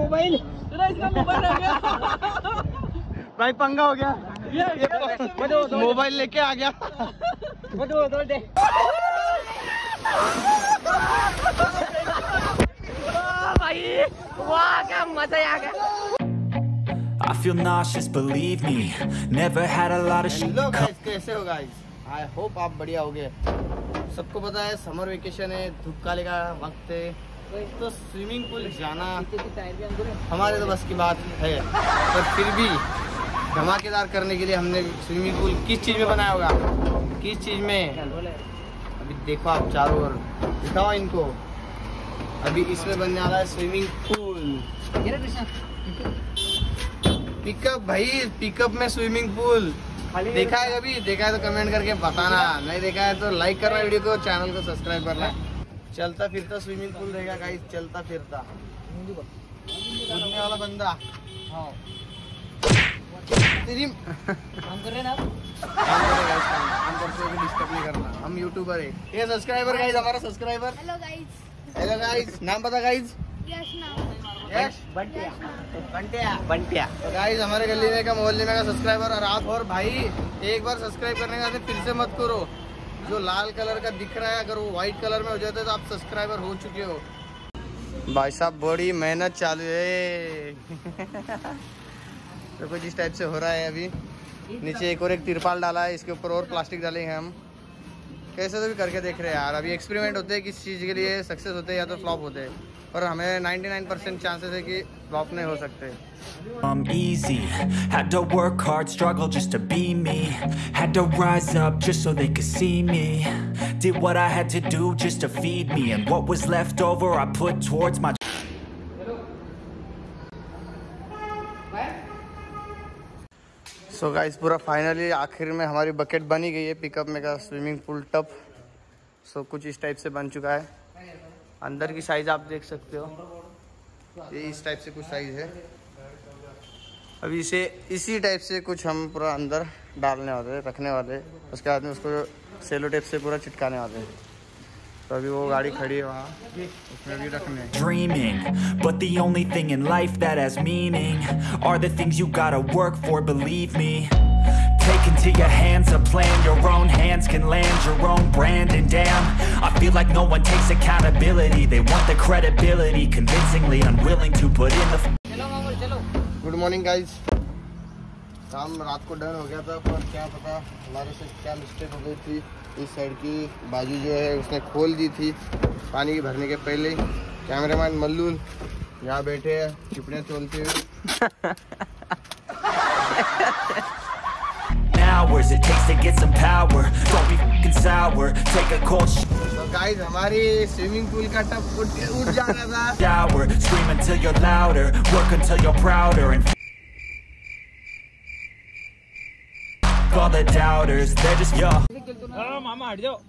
Mobile भाई, पंगा हो गया। मोबाइल लेके आ गया। भाई वाह, क्या मज़ा आ गया। Feel nauseous, believe me. Never had a lot of shit. Hello guys कैसे हो गाइस आई होप आप बढ़िया होगे। सबको पता है समर वेकेशन है धूपकाले का वक्त है। तो स्विमिंग पूल जाना हमारे तो बस की बात है। पर फिर भी धमाकेदार करने के लिए हमने स्विमिंग पूल किस चीज़ में बनाया होगा? किस चीज़ में? अभी देखो आप चारों ओर। दिखाओ इनको। अभी इसमें बनने वाला है स्विमिंग पूल पिकअप भाई पिकअप में स्विमिंग पूल। देखा है कभी? देखा है तो कमेंट करके बताना। नहीं देखा है तो लाइक करना वीडियो को चैनल को सब्सक्राइब करना। चलता फिरता स्विमिंग पूल रहेगा गाइस चलता फिरता। कूदने वाला बंदा। हाँ। तेरी काम कर रहे हैं ना काम करते हुए डिस्टर्ब नहीं करना। हम यूट्यूबर है। ये सब्सक्राइबर गाइस हमारा subscriber hello guys hello guys नाम पता गाइस यस नाम बंटिया। बंटिया। बंटिया। तो गाइस हमारे गली में का मोहल्ले में का सब्सक्राइबर और आप और भाई एक बार सब्सक्राइब करने का फिर से मत करो। जो लाल कलर का दिख रहा है अगर वो व्हाइट कलर में हो जाता है तो आप सब्सक्राइबर हो चुके हो। भाई साहब बड़ी मेहनत चालू है। तो कुछ इस टाइप से हो रहा है अभी। नीचे एक और एक तिरपाल डाला है इसके ऊपर और प्लास्टिक डालेंगे हम। कैसे तो भी करके देख रहे हैं यार अभी एक्सपेरिमेंट होते हैं किस चीज़ के लिए सक्सेस होते हैं या तो फ्लॉप होते हैं। पर हमें 99 परसेंट चांसेस है कि फ्लॉप नहीं हो सकते I'm easy. Had to work hard, struggle just to be me. Had to rise up just so they could see me. Did what I had to do just to feed me. And what was left over, I put towards my. So guys पूरा finally आखिर में हमारी bucket बनी गई है pickup में का swimming pool टप सो कुछ इस टाइप से बन चुका है अंदर की साइज़ आप देख सकते हो। ये इस टाइप से कुछ साइज़ है। अभी इसे इसी टाइप से कुछ हम पूरा अंदर डालने वाले रखने वाले उसके बाद में उसको सेलो टेप से पूरा चिटकाने वाले हैं। तो अभी वो गाड़ी खड़ी है वहाँ। dreaming But the only thing in life that has meaning Are the things you gotta work for, believe me. Take into your hands a plan Your own hands can land your own brand And damn, I feel like no one takes accountability They want the credibility Convincingly unwilling to put in the चलो मामूल चलो good morning guys काम रात को done हो गया था पर क्या पता हमारे से क्या मिस्टेक हो गई थी इस साइड की बाजू जो है उसने खोल दी थी पानी की भरने के पहले कैमरामैन मल्लूल यहाँ बैठे हैं चिपड़ियाँ तोलते हुए hours it takes to get some power Don't be fucking sour Take a cold तो गाइस हमारी स्विमिंग पूल का टप उठ उठ जा रहा था shower Scream until you're louder Work until you're prouder And all the doubters They're just yo मामा हट जाओ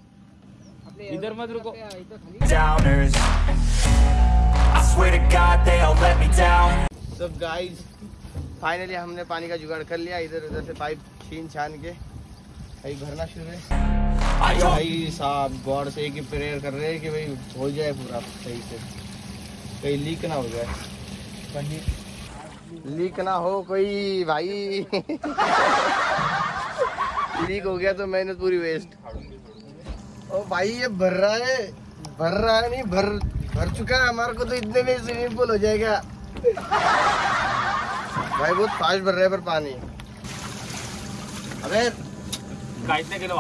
इधर मत रुको downers I swear to God they all let me down तो गाइस finally हमने पानी का जुगाड़ कर लिया। इधर उधर से पाइप छीन छान के भाई भरना शुरू है। भाई साहब गॉड से एक ही प्रेयर कर रहे हैं कि भाई हो जाए पूरा सही से। कहीं लीक ना हो जाए। कहीं लीक ना हो कोई भाई। लीक हो गया तो मेहनत पूरी वेस्ट ओ भाई ये भर रहा है। भर रहा है नहीं भर भर चुका है। हमारे को तो इतने में स्विमिंग पूल हो जाएगा। भाई बहुत फास्ट भर रहा है पर पानी। अबे नाही केलं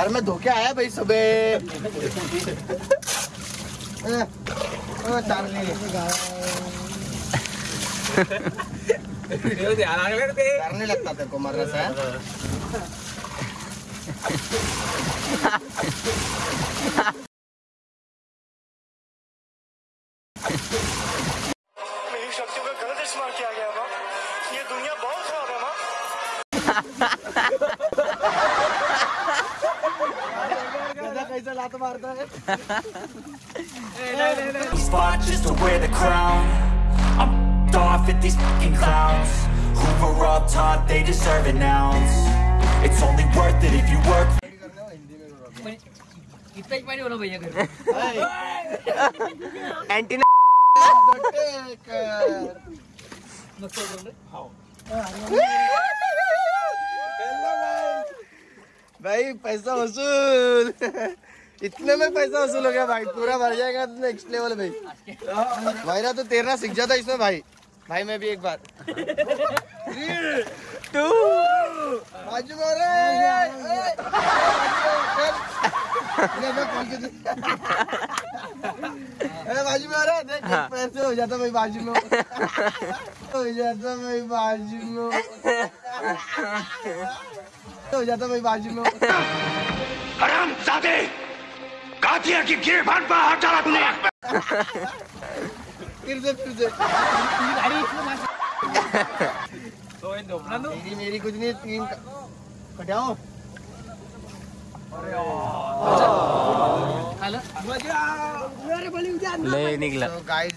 अरे मैं धोखे आया भाई सुबह। लागले रे ते लगता तेरे को मरने से मेरी मारता है spot just to wear the crown I'm f***ed off at these fucking clowns Who were all taught they deserve an ounce It's only worth it if you work इतना ही पानी होना भैया घर अँटीना भाई पैसा वसूल इतने में पैसा वसूल हो गया भाई पूरा भर जाएगा तो नेक्स्ट लेवल भाई भाई भाईरा तो तैरना सीख जाता इसमें भाई। भाई मैं भी एक बार। टू बाजू में आ रहा देख एक पैर से हो जाता भाई बाजू में। हो जाता भाई बाजू में। हो जाता भाई बाजू में। कातिया की गिरबान पर हाथ डाला तूने फिर से फिर से। तो इन दो अपना मेरी मेरी कुछ नहीं तीन कटाओ। लय निघला तो गाइस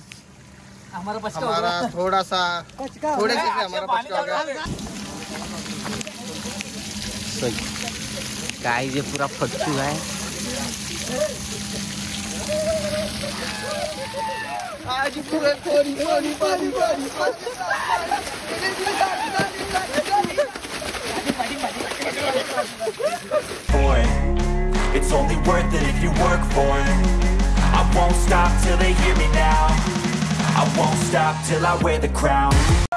हमारा पछता हमारा थोड़ा सा थोड़े से हमारा पचका हो गया गाय ये पूरा फटू है। Hadi. It's only worth it if you work for it I won't stop till they hear me now I won't stop till I wear the crown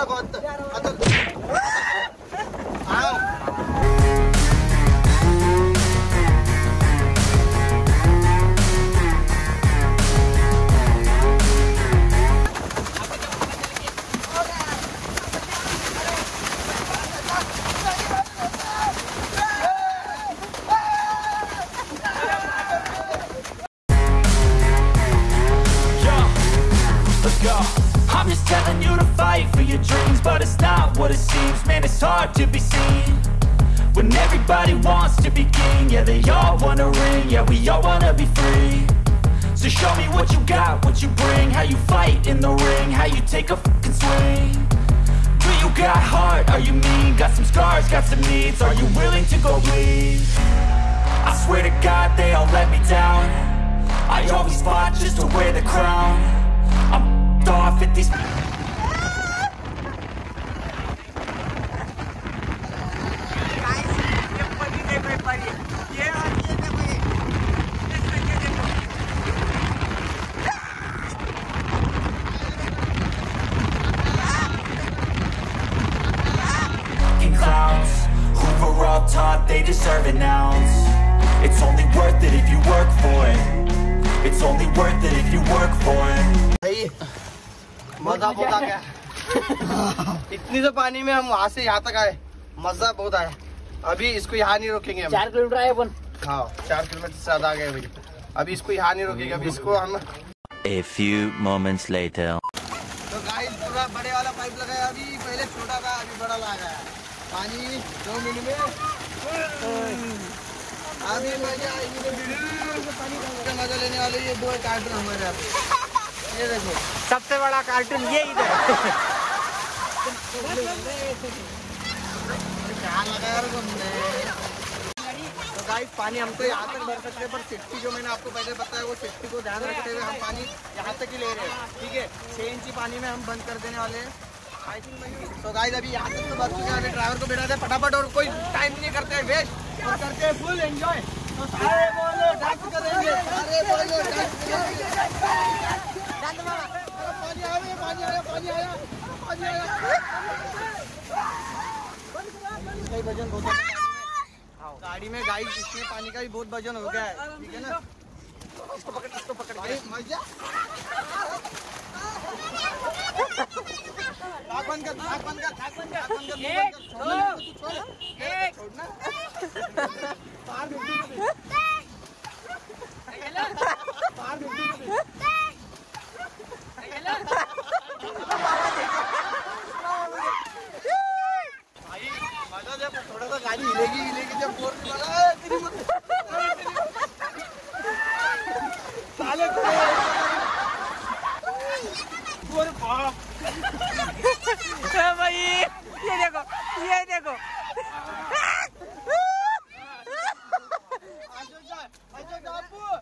हाथ हाथ I'm just telling you to fight for your dreams, but it's not what it seems. Man, it's hard to be seen when everybody wants to be king. Yeah, they all wanna ring. Yeah, we all wanna be free. So show me what you got, what you bring, how you fight in the ring, how you take a fucking swing. Do you got heart? Are you mean? Got some scars, got some needs. Are you willing to go bleed? I swear to God, they all let me down. I always fought just to wear the crown. मज़ा बहुत आ गया। इतनी तो पानी में हम वहाँ से यहाँ तक आए। मज़ा बहुत आया। अभी इसको यहाँ नहीं रोकेंगे हम। चार किलोमीटर आहे पण हाँ चार किलोमीटर से ज़्यादा आ गए भाई। अभी इसको यहाँ नहीं रोकेंगे। अभी इसको हम A few moments later. तो गाइस पूरा बड़े वाला पाइप लगाया अभी। पहले छोटा था अभी बड़ा लगा है पानी दो मिनट में। अभी मज़ा आएगी। पानी का मज़ा लेने वाले ये दो कार्टून हमारे यहाँ ये देखो सबसे बड़ा कार्टून ये इधर तो गाइस पानी हम तो यहाँ तक भर सकते हैं, पर सेफ्टी जो मैंने आपको पहले बताया, वो सेफ्टी को ध्यान रखते हुए हम पानी यहाँ तक ही ले रहे हैं, ठीक है? छः इंची पानी में हम बंद कर देने वाले हैं। तो गाइस अभी यहाँ तक तो भर चुके हैं ड्राइवर को बिठा फटाफट, और कोई टाइम नहीं करते हैं वेस्ट करते हैं फुल एंजॉय तो सारे बोलो डांस करेंगे। सारे बोलो डांस करेंगे। गाड़ी में गाय पानी का भी बहुत वज़न हो गया है। ठीक है ना? इसको पकड़ इसको पकड़ बंद कर नाक बंद कर बंद कर नाक कर छोड़ना। Ajak apa?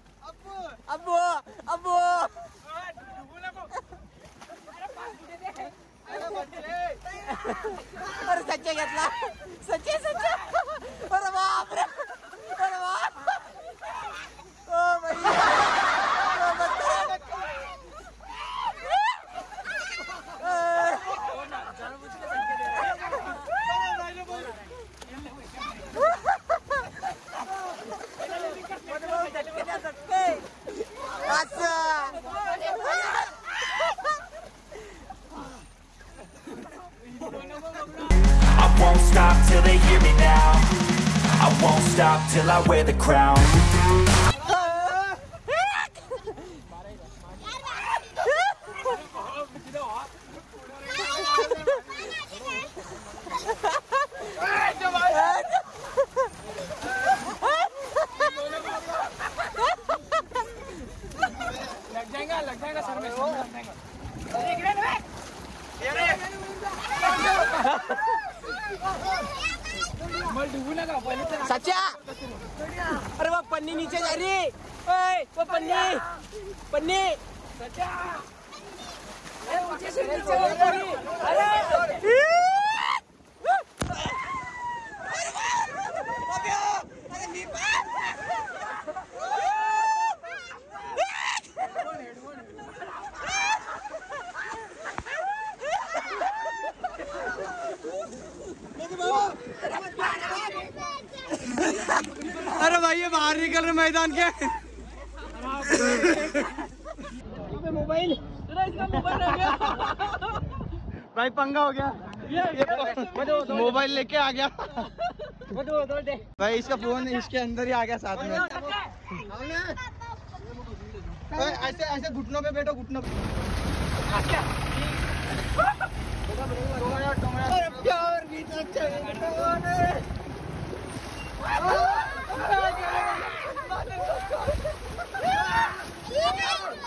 Won't till I wear the crown मैदान के मोबाइल। हो गया। भाई पंगा हो गया। मोबाइल लेके आ गया। भाई इसका फ़ोन इसके अंदर ही आ गया साथ में। ऐसे ऐसे घुटनों पे बैठो घुटनों पे। प्यार भी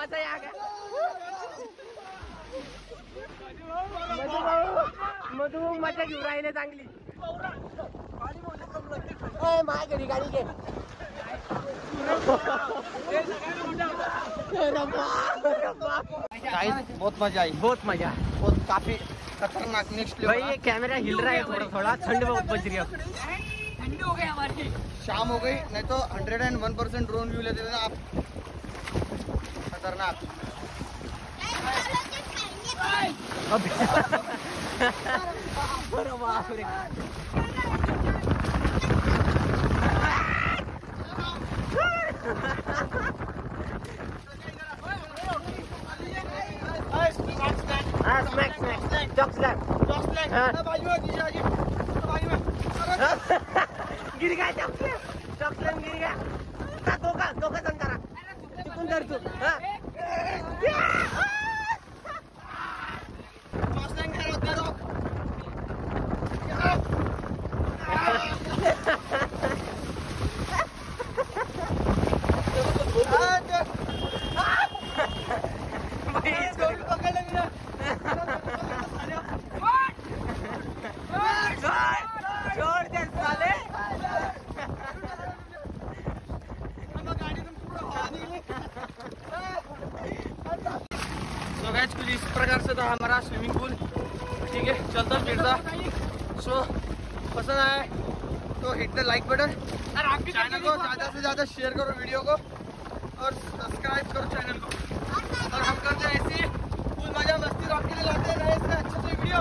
मज़ा आ गया। मधु मज़ा घेऊन राहिले चांगली. माय घरी गाडी घे. गाइस बहुत मज़ा आई. बहुत मज़ा. बहुत काफ़ी खतरनाक नेक्स्ट भाई ये कैमरा हिल रहा है थोड़ा थोड़ा. ठंड बहुत बज रही है ठंड हो गई हमारी शाम हो गई नहीं तो hundred and one percent drone view लेते थे आप. खतरनाक अरे बाप रे हाँ स्नैक स्नैक चॉक स्नैक हाँ। गिर गया चॉकलेट चॉकलेट गिर गया का दोघा दोघा जण करा तिकून धर तू हा. गैस कुछ इस प्रकार से था हमारा स्विमिंग पूल ठीक है चलता फिरता। सो पसंद आया तो hit the like button channel को ज़्यादा से ज़्यादा शेयर करो वीडियो को और सब्सक्राइब करो चैनल को। और हम करते हैं ऐसी फुल मज़ा मस्ती तो आपके लिए लाते हैं अच्छे से वीडियो